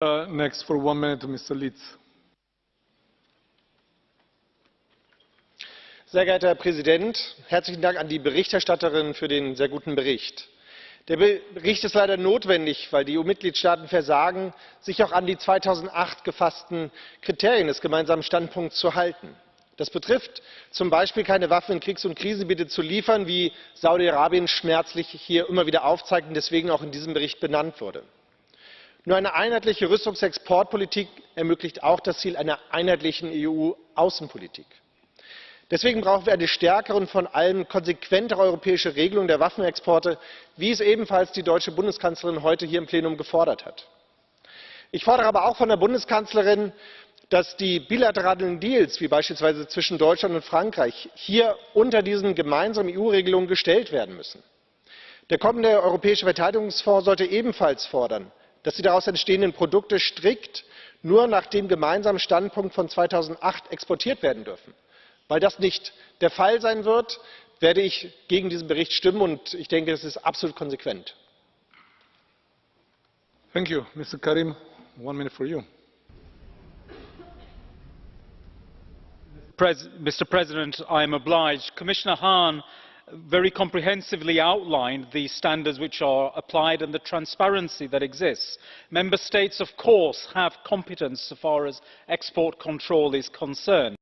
Uh, next, for one minute, Mr. Litz. Sehr geehrter Herr Präsident, herzlichen Dank an die Berichterstatterin für den sehr guten Bericht. Der Bericht ist leider notwendig, weil die EU-Mitgliedstaaten versagen, sich auch an die 2008 gefassten Kriterien des gemeinsamen Standpunkts zu halten. Das betrifft zum Beispiel keine Waffen in Kriegs- und Krisengebiete zu liefern, wie Saudi-Arabien schmerzlich hier immer wieder aufzeigt und deswegen auch in diesem Bericht benannt wurde. Nur eine einheitliche Rüstungsexportpolitik ermöglicht auch das Ziel einer einheitlichen EU-Außenpolitik. Deswegen brauchen wir eine stärkere und vor allem konsequentere europäische Regelung der Waffenexporte, wie es ebenfalls die deutsche Bundeskanzlerin heute hier im Plenum gefordert hat. Ich fordere aber auch von der Bundeskanzlerin, dass die bilateralen Deals, wie beispielsweise zwischen Deutschland und Frankreich, hier unter diesen gemeinsamen EU-Regelungen gestellt werden müssen. Der kommende Europäische Verteidigungsfonds sollte ebenfalls fordern, dass die daraus entstehenden Produkte strikt nur nach dem gemeinsamen Standpunkt von 2008 exportiert werden dürfen. Weil das nicht der Fall sein wird, werde ich gegen diesen Bericht stimmen, und ich denke, das ist absolut konsequent. Thank you. Mr. Karim, one minute for you. Mr. President, I am obliged. Commissioner Hahn very comprehensively outlined the standards which are applied and the transparency that exists. Member States, of course, have competence so far as export control is concerned.